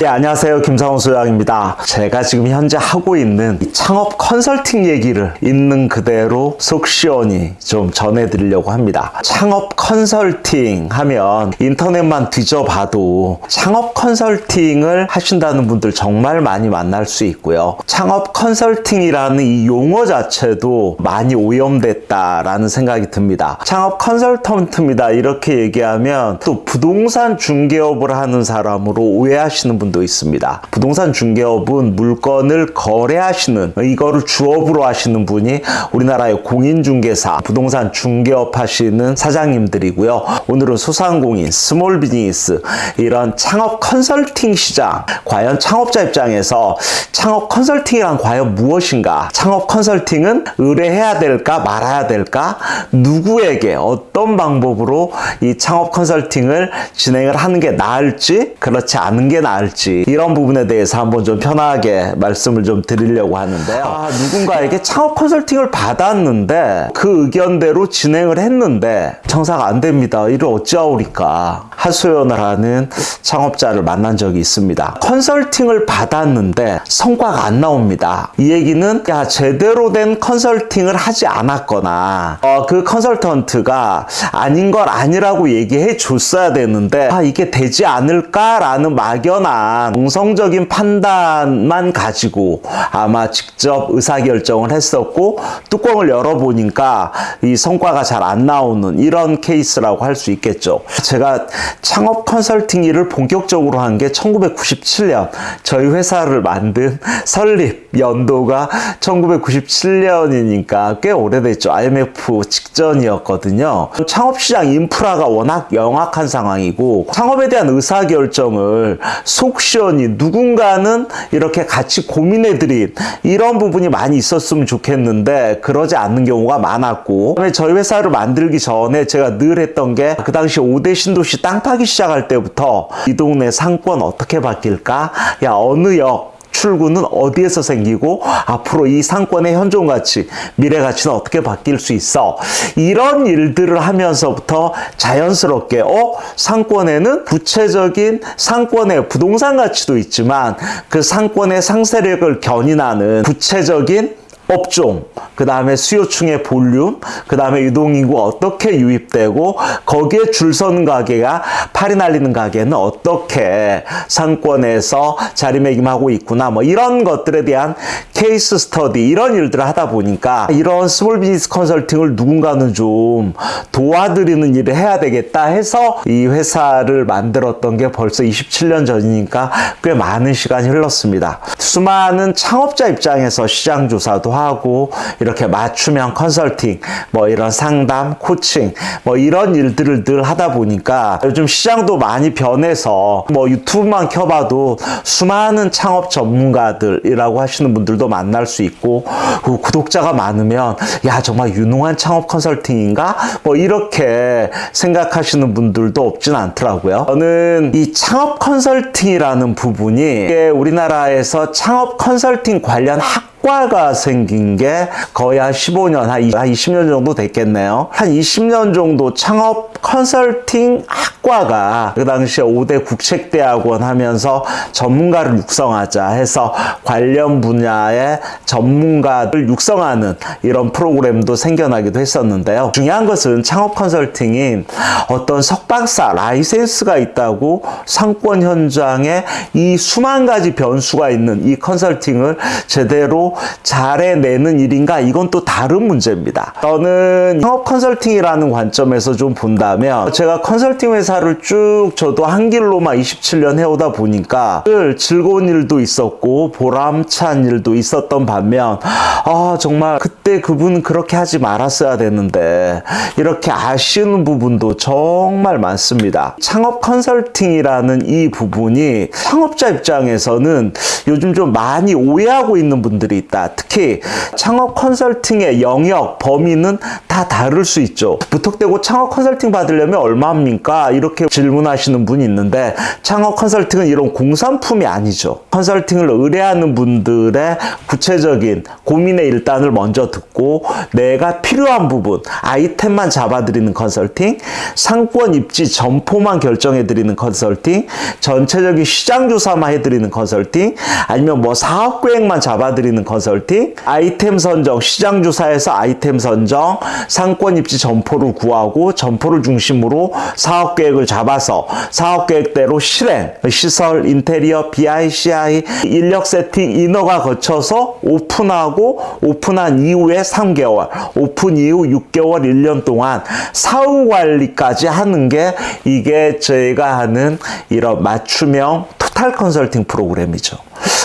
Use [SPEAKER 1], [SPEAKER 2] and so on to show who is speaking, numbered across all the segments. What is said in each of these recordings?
[SPEAKER 1] 네, 안녕하세요. 김상훈 소장입니다. 제가 지금 현재 하고 있는 이 창업 컨설팅 얘기를 있는 그대로 속 시원히 좀 전해드리려고 합니다. 창업 컨설팅 하면 인터넷만 뒤져봐도 창업 컨설팅을 하신다는 분들 정말 많이 만날 수 있고요. 창업 컨설팅이라는 이 용어 자체도 많이 오염됐다라는 생각이 듭니다. 창업 컨설턴트입니다. 이렇게 얘기하면 또 부동산 중개업을 하는 사람으로 오해하시는 분도 있습니다. 부동산 중개업은 물건을 거래하시는 이거를 주업으로 하시는 분이 우리나라의 공인중개사, 부동산 중개업 하시는 사장님들이고요. 오늘은 소상공인, small business 이런 창업 컨설팅 시장 과연 창업자 입장에서 창업 컨설팅이란 과연 무엇인가? 창업 컨설팅은 의뢰해야 될까 말아야 될까? 누구에게 어떤 방법으로 이 창업 컨설팅을 진행을 하는 게 나을지 그렇지 않은 게 나을지 이런 부분에 대해서 한번 좀 편하게 말씀을 좀 드리려고 하는데요. 아, 누군가에게 창업 컨설팅을 받았는데 그 의견대로 진행을 했는데 장사가 안 됩니다. 이를 어찌하오리까 하소연을 하는 창업자를 만난 적이 있습니다. 컨설팅을 받았는데 성과가 안 나옵니다. 이 얘기는 야 제대로 된 컨설팅을 하지 않았거나 어, 그 컨설턴트가 아닌 걸 아니라고 얘기해 줬어야 되는데 아 이게 되지 않을까라는 막연한 공성적인 판단만 가지고 아마 직접 의사결정을 했었고 뚜껑을 열어보니까 이 성과가 잘 안 나오는 이런 케이스라고 할 수 있겠죠. 제가 창업 컨설팅 일을 본격적으로 한 게 1997년 저희 회사를 만든 설립 연도가 1997년이니까 꽤 오래됐죠. IMF 직전이었거든요. 창업시장 인프라가 워낙 영악한 상황이고 창업에 대한 의사결정을 속 시원히 누군가는 이렇게 같이 고민해드린 이런 부분이 많이 있었으면 좋겠는데 그러지 않는 경우가 많았고 그다음에 저희 회사를 만들기 전에 제가 늘 했던 게 그 당시 5대 신도시 땅 파기 시작할 때부터 이 동네 상권 어떻게 바뀔까? 야 어느 역 출구는 어디에서 생기고 앞으로 이 상권의 현존 가치, 미래 가치는 어떻게 바뀔 수 있어? 이런 일들을 하면서부터 자연스럽게 어 상권에는 구체적인 상권의 부동산 가치도 있지만 그 상권의 상세력을 견인하는 구체적인 업종, 그 다음에 수요층의 볼륨, 그 다음에 유동인구 어떻게 유입되고 거기에 줄 서는 가게가 파리 날리는 가게는 어떻게 상권에서 자리매김하고 있구나 뭐 이런 것들에 대한 case study 이런 일들을 하다 보니까 이런 small business 컨설팅을 누군가는 좀 도와드리는 일을 해야 되겠다 해서 이 회사를 만들었던 게 벌써 27년 전이니까 꽤 많은 시간이 흘렀습니다. 수많은 창업자 입장에서 시장 조사도 하고 이렇게 맞춤형 컨설팅 뭐 이런 상담 코칭 뭐 이런 일들을 늘 하다 보니까 요즘 시장도 많이 변해서 뭐 유튜브만 켜봐도 수많은 창업 전문가들이라고 하시는 분들도 만날 수 있고 그 구독자가 많으면 야 정말 유능한 창업 컨설팅인가? 뭐 이렇게 생각하시는 분들도 없진 않더라고요. 저는 이 창업 컨설팅이라는 부분이 우리나라에서 창업 컨설팅 관련 학 학과가 생긴 게 거의 한 15년, 한 20년 정도 됐겠네요. 한 20년 정도 창업 컨설팅 학과가 그 당시에 5대 국책대학원 하면서 전문가를 육성하자 해서 관련 분야의 전문가를 육성하는 이런 프로그램도 생겨나기도 했었는데요. 중요한 것은 창업 컨설팅이 어떤 석박사 라이센스가 있다고 상권 현장에 이 수만 가지 변수가 있는 이 컨설팅을 제대로 잘 해내는 일인가? 이건 또 다른 문제입니다. 저는 창업 컨설팅이라는 관점에서 좀 본다면 제가 컨설팅 회사를 쭉 저도 한 길로만 27년 해오다 보니까 늘 즐거운 일도 있었고 보람찬 일도 있었던 반면 아 정말 그때 그분 그렇게 하지 말았어야 되는데 이렇게 아쉬운 부분도 정말 많습니다. 창업 컨설팅이라는 이 부분이 창업자 입장에서는 요즘 좀 많이 오해하고 있는 분들이 있다. 특히 창업 컨설팅의 영역, 범위는 다 다를 수 있죠. 무턱대고 창업 컨설팅 받으려면 얼마입니까? 이렇게 질문하시는 분이 있는데 창업 컨설팅은 이런 공산품이 아니죠. 컨설팅을 의뢰하는 분들의 구체적인 고민의 일단을 먼저 듣고 내가 필요한 부분, 아이템만 잡아드리는 컨설팅, 상권 입지 점포만 결정해드리는 컨설팅, 전체적인 시장 조사만 해드리는 컨설팅, 아니면 뭐 사업 계획만 잡아드리는 컨설팅, 아이템 선정, 시장 조사에서 아이템 선정, 상권 입지 점포를 구하고 점포를 중심으로 사업 계획을 잡아서 사업 계획대로 실행, 시설, 인테리어, BI, CI, 인력 세팅, 인허가 거쳐서 오픈하고 오픈한 이후에 3개월, 오픈 이후 6개월, 1년 동안 사후 관리까지 하는 게 이게 저희가 하는 이런 맞춤형 토탈 컨설팅 프로그램이죠.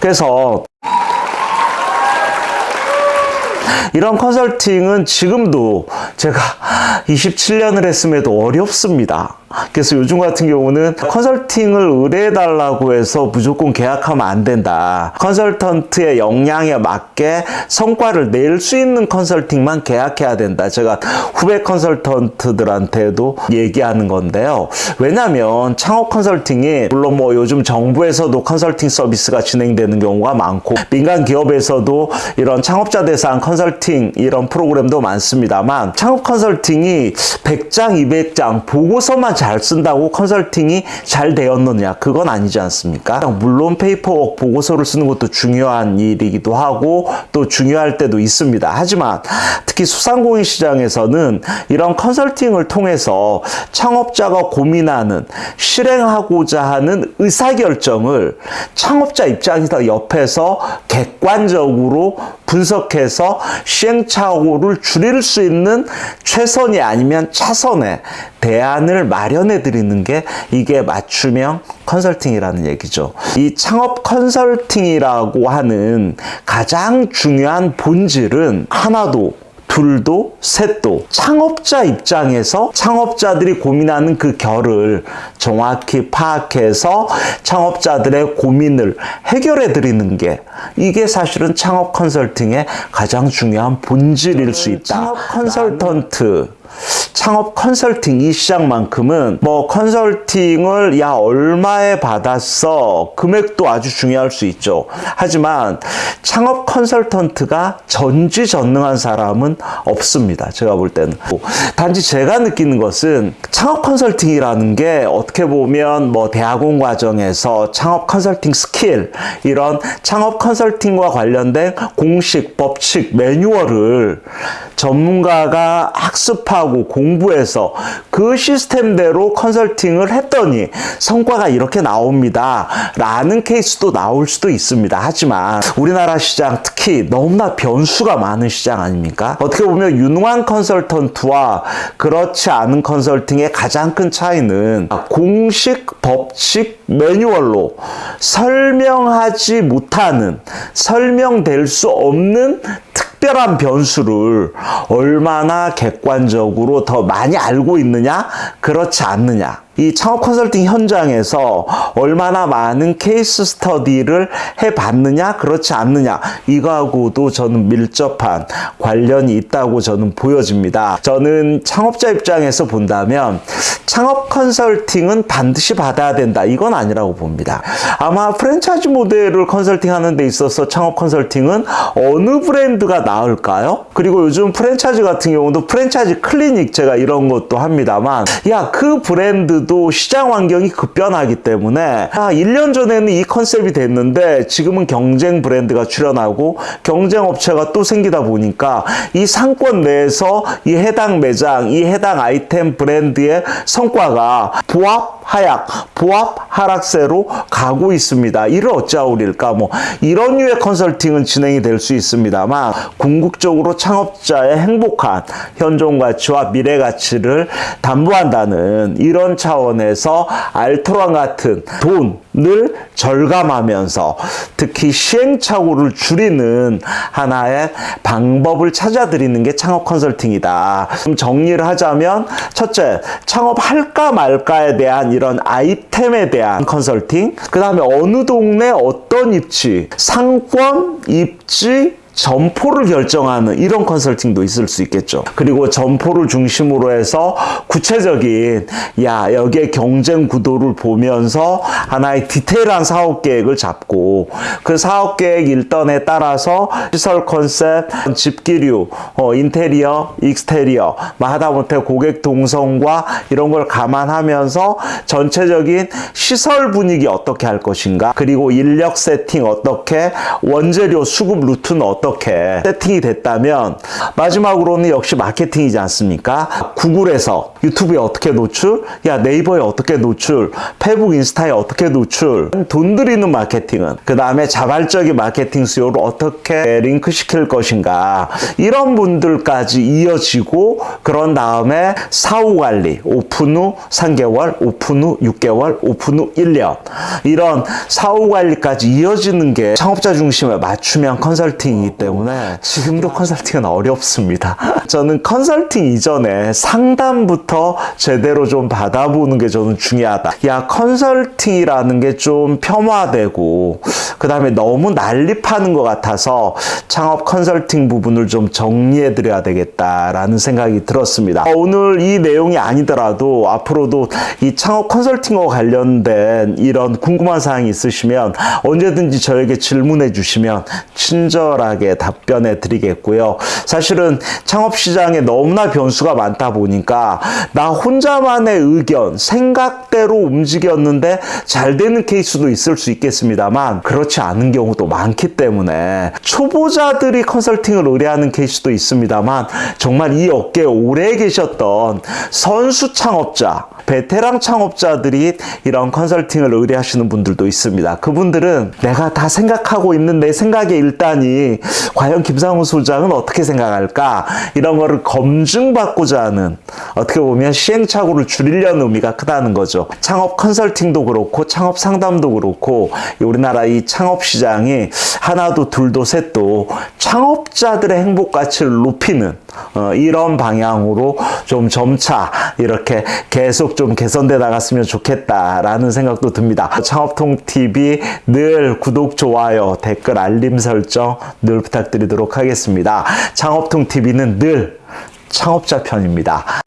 [SPEAKER 1] 그래서 이런 컨설팅은 지금도 제가 27년을 했음에도 어렵습니다. 그래서 요즘 같은 경우는 컨설팅을 의뢰해달라고 해서 무조건 계약하면 안 된다. 컨설턴트의 역량에 맞게 성과를 낼 수 있는 컨설팅만 계약해야 된다. 제가 후배 컨설턴트들한테도 얘기하는 건데요. 왜냐하면 창업 컨설팅이 물론 뭐 요즘 정부에서도 컨설팅 서비스가 진행되는 경우가 많고 민간 기업에서도 이런 창업자 대상 컨설팅 이런 프로그램도 많습니다만 창업 컨설팅이 100장, 200장 보고서만 잘 쓴다고 컨설팅이 잘 되었느냐 그건 아니지 않습니까? 물론 paperwork 보고서를 쓰는 것도 중요한 일이기도 하고 또 중요할 때도 있습니다. 하지만 특히 수상공인 시장에서는 이런 컨설팅을 통해서 창업자가 고민하는 실행하고자 하는 의사결정을 창업자 입장에서 옆에서 객관적으로 분석해서 시행착오를 줄일 수 있는 최선이 아니면 차선의 대안을 마련 해 드리는 게 이게 맞춤형 컨설팅이라는 얘기죠. 이 창업 컨설팅이라고 하는 가장 중요한 본질은 하나도 둘도 셋도 창업자 입장에서 창업자들이 고민하는 그 결을 정확히 파악해서 창업자들의 고민을 해결해 드리는 게 이게 사실은 창업 컨설팅의 가장 중요한 본질일 수 있다. 창업 컨설턴트 창업 컨설팅 이 시장만큼은 뭐 컨설팅을 야 얼마에 받았어? 금액도 아주 중요할 수 있죠. 하지만 창업 컨설턴트가 전지전능한 사람은 없습니다. 제가 볼 때는. 단지 제가 느끼는 것은 창업 컨설팅이라는 게 어떻게 보면 뭐 대학원 과정에서 창업 컨설팅 스킬 이런 창업 컨설팅과 관련된 공식 법칙 매뉴얼을 전문가가 학습하고 공부해서 그 시스템대로 컨설팅을 했더니 성과가 이렇게 나옵니다. 라는 케이스도 나올 수도 있습니다. 하지만 우리나라 시장 특히 너무나 변수가 많은 시장 아닙니까? 어떻게 보면 유능한 컨설턴트와 그렇지 않은 컨설팅의 가장 큰 차이는 공식 법칙 매뉴얼로 설명하지 못하는 설명될 수 없는 특 별한 변수를 얼마나 객관적으로 더 많이 알고 있느냐? 그렇지 않느냐 이 창업 컨설팅 현장에서 얼마나 많은 case study를 해봤느냐 그렇지 않느냐 이거하고도 저는 밀접한 관련이 있다고 저는 보여집니다. 저는 창업자 입장에서 본다면 창업 컨설팅은 반드시 받아야 된다. 이건 아니라고 봅니다. 아마 프랜차이즈 모델을 컨설팅하는 데 있어서 창업 컨설팅은 어느 브랜드가 나을까요? 그리고 요즘 프랜차이즈 같은 경우도 프랜차이즈 클리닉 제가 이런 것도 합니다만 야 그 브랜드 도 시장 환경이 급변하기 때문에 아 1년 전에는 이 컨셉이 됐는데 지금은 경쟁 브랜드가 출현하고 경쟁 업체가 또 생기다 보니까 이 상권 내에서 이 해당 매장, 이 해당 아이템 브랜드의 성과가 부합 하락, 부합 하락세로 가고 있습니다. 이를 어찌하오릴까? 뭐 이런 류의 컨설팅은 진행이 될 수 있습니다만 궁극적으로 창업자의 행복한 현존 가치와 미래 가치를 담보한다는 이런 차원에서 알토란 같은 돈을 절감하면서 특히 시행착오를 줄이는 하나의 방법을 찾아드리는 게 창업 컨설팅이다. 좀 정리를 하자면 첫째, 창업할까 말까에 대한 이런 아이템에 대한 컨설팅 그 다음에 어느 동네 어떤 입지 상권, 입지, 점포를 결정하는 이런 컨설팅도 있을 수 있겠죠. 그리고 점포를 중심으로 해서 구체적인 야 여기에 경쟁 구도를 보면서 하나의 디테일한 사업 계획을 잡고 그 사업 계획 일단에 따라서 시설 컨셉, 집기류, 어, 인테리어, exterior 뭐 하다못해 고객 동선과 이런 걸 감안하면서 전체적인 시설 분위기 어떻게 할 것인가 그리고 인력 세팅 어떻게 원재료 수급 루트는 어떻게 세팅이 됐다면 마지막으로는 역시 마케팅이지 않습니까? 구글에서 유튜브에 어떻게 노출? 야 네이버에 어떻게 노출? 페북 인스타에 어떻게 노출? 돈 들이는 마케팅은 그 다음에 자발적인 마케팅 수요를 어떻게 링크 시킬 것인가 이런 분들까지 이어지고 그런 다음에 사후 관리 오픈 후 3개월 오픈 후 6개월 오픈 후 1년 이런 사후 관리까지 이어지는 게 창업자 중심에 맞춤형 컨설팅이 기 때문에 지금도 컨설팅은 어렵습니다. 저는 컨설팅 이전에 상담부터 제대로 좀 받아보는 게 저는 중요하다. 야, 컨설팅이라는 게 좀 폄하되고, 그 다음에 너무 난립하는 것 같아서 창업 컨설팅 부분을 좀 정리해 드려야 되겠다라는 생각이 들었습니다. 어, 오늘 이 내용이 아니더라도 앞으로도 이 창업 컨설팅과 관련된 이런 궁금한 사항이 있으시면 언제든지 저에게 질문해 주시면 친절하게 답변해 드리겠고요. 사실은 창업 시장에 너무나 변수가 많다 보니까 나 혼자만의 의견, 생각대로 움직였는데 잘 되는 케이스도 있을 수 있겠습니다만 그렇지 않은 경우도 많기 때문에 초보자들이 컨설팅을 의뢰하는 케이스도 있습니다만 정말 이 업계에 오래 계셨던 선수 창업자, 베테랑 창업자들이 이런 컨설팅을 의뢰하시는 분들도 있습니다. 그분들은 내가 다 생각하고 있는 내 생각의 일단이 과연 김상훈 소장은 어떻게 생각할까? 이런 거를 검증받고자 하는 어떻게 보면 시행착오를 줄이려는 의미가 크다는 거죠. 창업 컨설팅도 그렇고 창업 상담도 그렇고 우리나라 이 창업 시장이 하나도 둘도 셋도 창업자들의 행복 가치를 높이는 어, 이런 방향으로 좀 점차 이렇게 계속 좀 개선돼 나갔으면 좋겠다라는 생각도 듭니다. 창업통 TV 늘 구독, 좋아요, 댓글, 알림 설정 늘 부탁드리도록 하겠습니다. 창업통 TV는 늘 창업자 편입니다.